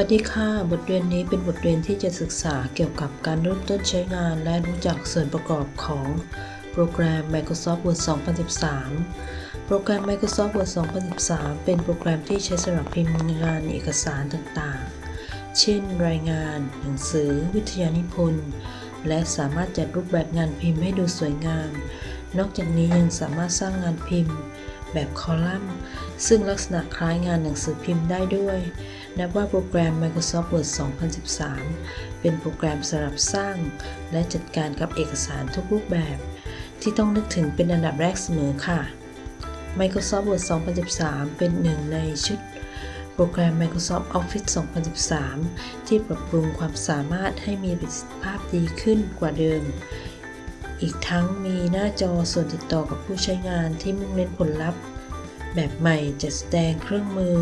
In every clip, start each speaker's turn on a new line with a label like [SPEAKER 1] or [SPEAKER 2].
[SPEAKER 1] สวัสดีค่ะ บทเรียนนี้เป็นบทเรียนที่จะศึกษาเกี่ยวกับการเริ่มต้นใช้งานและรู้จักส่วนประกอบของโปรแกรม Microsoft Word 2013 โปรแกรม Microsoft Word 2013 เป็นโปรแกรมที่ใช้สำหรับพิมพ์งานเอกสารต่างๆ เช่น รายงาน หนังสือ วิทยานิพนธ์ และสามารถจัดรูปแบบงานพิมพ์ให้ดูสวยงาม นอกจากนี้ยังสามารถสร้างงานพิมพ์ แบบคอลัมน์ ซึ่งลักษณะคล้ายงานหนังสือพิมพ์ได้ด้วย นับว่าโปรแกรม Microsoft Word 2013 เป็นโปรแกรมสำหรับสร้าง และจัดการกับเอกสารทุกรูปแบบ ที่ต้องนึกถึงเป็นอันดับแรกเสมอค่ะ Microsoft Word 2013 เป็นหนึ่งในชุดโปรแกรม Microsoft Office 2013 ที่ปรับปรุงความสามารถให้มีประสิทธิภาพดีขึ้นกว่าเดิม อีกทั้งมีหน้าจอส่วนติดต่อกับผู้ใช้งานที่มุ่งเน้นผลลัพธ์ แบบใหม่จัดแสดงเครื่องมือ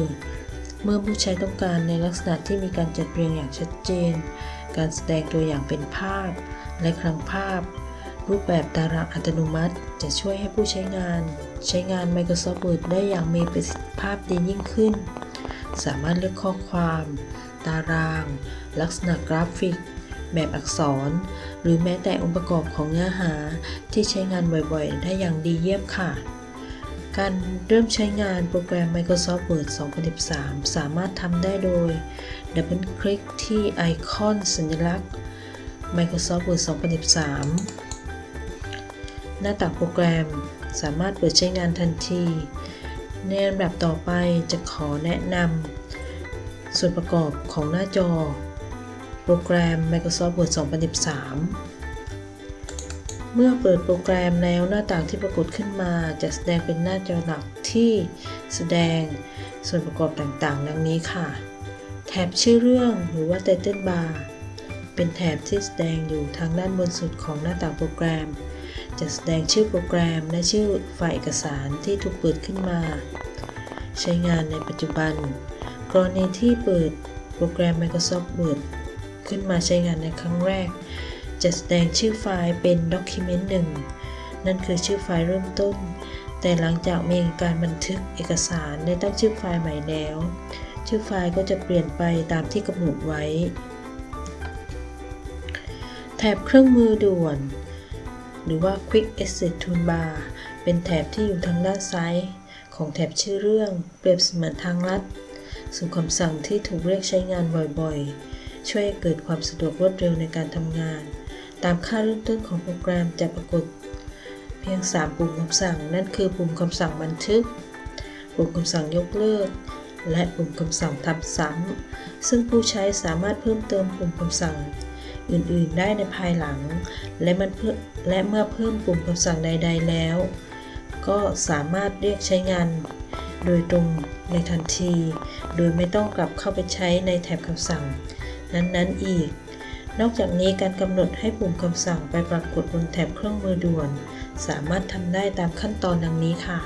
[SPEAKER 1] เมื่อผู้ใช้ต้องการในลักษณะที่มีการจัดเรียงอย่างชัดเจน การแสดงตัวอย่างเป็นภาพ และคลังภาพ รูปแบบตารางอัตโนมัติ จะช่วยให้ผู้ใช้งาน ใช้งาน Microsoft Word ได้อย่างมีประสิทธิภาพดียิ่งขึ้น สามารถเลือกข้อความ ตาราง ลักษณะกราฟิก แบบอักษร หรือแม้แต่องค์ประกอบของเนื้อหาที่ใช้งานบ่อยๆ ได้อย่างดีเยี่ยมค่ะ การเริ่มใช้งานโปรแกรม Microsoft Word 2013 สามารถทำได้โดยดับเบิลคลิกที่ไอคอนสัญลักษณ์ Microsoft Word 2013 หน้าต่างโปรแกรมสามารถเปิดใช้งานทันที ในลำดับต่อไปจะขอแนะนำส่วนประกอบของหน้าจอ โปรแกรม Microsoft Word 2013 เมื่อเปิดโปรแกรมแล้วหน้าต่างที่ปรากฏขึ้นมาจะแสดงเป็นหน้าจอหลักที่แสดงส่วนประกอบต่างๆ ดังนี้ค่ะ แถบชื่อเรื่องหรือว่า Title Bar เป็นแถบที่แสดงอยู่ทางด้านบนสุดของหน้าต่างโปรแกรม จะแสดงชื่อโปรแกรมและชื่อไฟล์เอกสารที่ถูกเปิดขึ้นมา ใช้งานในปัจจุบัน กรณีที่เปิดโปรแกรม Microsoft Word ขึ้นมาใช้งานในครั้งแรก จะแสดงชื่อไฟล์เป็น Document 1 นั่นคือชื่อไฟล์เริ่มต้น แต่หลังจากมีการบันทึกเอกสารได้ตั้งชื่อไฟล์ใหม่แล้ว ชื่อไฟล์ก็จะเปลี่ยนไปตามที่กำหนดไว้ แถบเครื่องมือด่วน หรือว่า Quick Access Toolbar เป็นแถบที่อยู่ทางด้านซ้ายของแถบชื่อเรื่องเปรียบเสมือนทางลัด สู่คำสั่งที่ถูกเรียกใช้งานบ่อยๆ ช่วยเกิดความสะดวกรวดเร็วในการทำงาน ตามค่าเริ่มต้นของโปรแกรมจะปรากฏ เพียง 3 ปุ่มคำสั่ง นั่นคือปุ่มคำสั่งบันทึก ปุ่มคำสั่งยกเลิก และปุ่มคำสั่งทำซ้ำซึ่งผู้ใช้สามารถเพิ่มเติมปุ่มคำสั่งอื่น ๆ ได้ในภายหลัง และมันเพื่อและเมื่อเพิ่มปุ่มคำสั่งใด ๆ แล้ว ก็สามารถเรียกใช้งาน โดยตรงในทันที โดยไม่ต้องกลับเข้าไปใช้ในแถบคำสั่ง นั้น ๆ อีก นอกจากนี้การกำหนดให้ปุ่มคำสั่งไปปรากฏบนแถบเครื่องมือด่วน สามารถทำได้ตามขั้นตอนดังนี้ค่ะ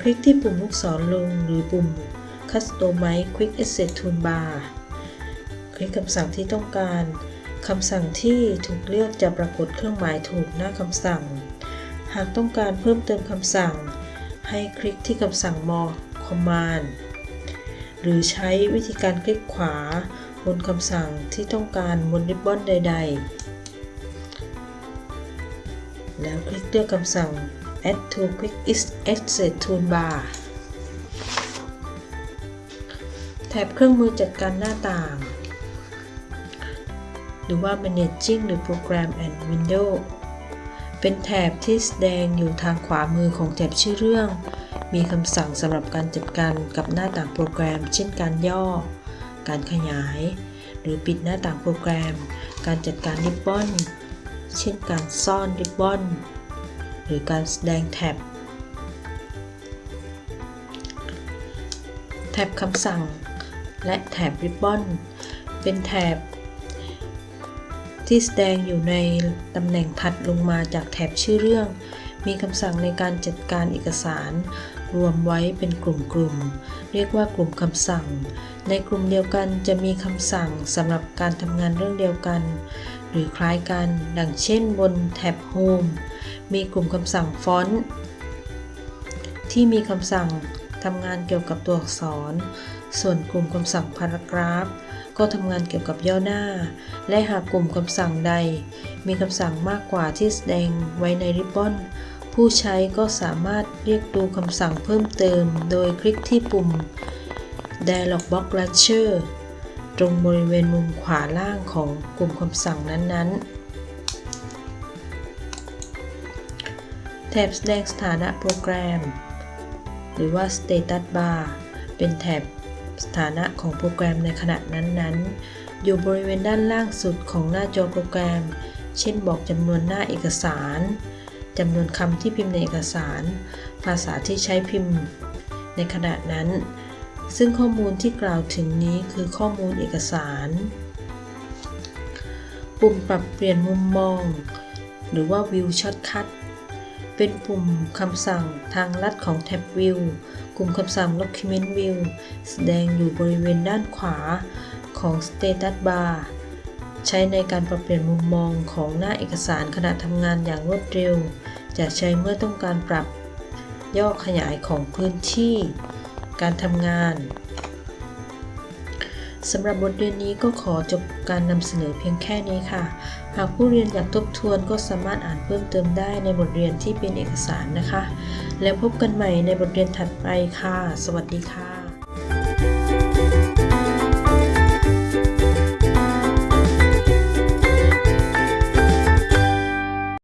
[SPEAKER 1] คลิกที่ปุ่มลูกศรลงหรือปุ่ม Customize Quick Access Toolbar คลิกคำสั่งที่ต้องการคำสั่งที่ถูกเลือกจะปรากฏเครื่องหมายถูกหน้าคำสั่ง หากต้องการเพิ่มเติมคำสั่ง ให้คลิกที่คำสั่ง More Command หรือใช้วิธีการคลิกขวา บนคำสั่งที่ต้องการบนริบบอนใด ๆ แล้วคลิกเลือกคำสั่ง Add to Quick Access Toolbar แถบเครื่องมือจัดการหน้าต่าง หรือว่า Managing the Program and Window เป็นแถบที่แสดงอยู่ทางขวามือของแถบชื่อเรื่อง มีคำสั่งสำหรับการจัดการกับหน้าต่างโปรแกรม เช่นการย่อ การขยาย หรือปิดหน้าต่างโปรแกรม การจัดการริบบอน เช่นการซ่อนริบบอน หรือการแสดงแท็บ แท็บคำสั่ง และแถบริบบอน เป็นแถบที่แสดงอยู่ในตำแหน่งถัดลงมาจากแถบชื่อเรื่อง มีคำสั่งในการจัดการเอกสาร รวมไว้เป็นกลุ่มๆ เรียกว่ากลุ่มคำสั่ง ในกลุ่มเดียวกันจะมีคำสั่งสำหรับการทำงานเรื่องเดียวกัน หรือคล้ายกัน ดังเช่นบนแท็บ Home มีกลุ่มคำสั่งฟอนต์ที่มีคำสั่งทำงานเกี่ยวกับตัวอักษร ส่วนกลุ่มคำสั่งพารากราฟ ก็ทำงานเกี่ยวกับย่อหน้า และหากกลุ่มคำสั่งใด มีคำสั่งมากกว่าที่แสดงไว้ในริบบอน ผู้ใช้ก็สามารถเรียกดูคำสั่งเพิ่มเติม โดยคลิกที่ปุ่ม Dialog Box Launcher ตรงบริเวณมุมขวาล่างของกลุ่มคำสั่งนั้นๆ แถบแสดงสถานะโปรแกรม หรือว่า Status Bar เป็นแถบสถานะของโปรแกรมในขณะนั้นๆ อยู่บริเวณด้านล่างสุดของหน้าจอโปรแกรม เช่นบอกจำนวนหน้าเอกสาร จำนวนคำที่พิมพ์ในเอกสาร ภาษาที่ใช้พิมพ์ในขณะนั้น ซึ่งข้อมูลที่กล่าวถึงนี้คือข้อมูลเอกสาร ปุ่มปรับเปลี่ยนมุมมอง หรือว่า View Shortcut เป็นปุ่มคำสั่งทางลัดของแท็บ View กลุ่มคำสั่ง Document View แสดงอยู่บริเวณด้านขวาของ Status Bar ใช้ในการปรับเปลี่ยนมุมมองของหน้าเอกสารขณะทำงานอย่างรวดเร็ว จะใช้เมื่อต้องการปรับย่อขยายของพื้นที่ การทำงานสำหรับบทเรียนนี้ก็ขอจบการนำเสนอเพียงแค่นี้ค่ะ หากผู้เรียนอยากทบทวนก็สามารถอ่านเพิ่มเติมได้ในบทเรียนที่เป็นเอกสารนะคะ แล้วพบกันใหม่ในบทเรียนถัดไปค่ะ สวัสดีค่ะ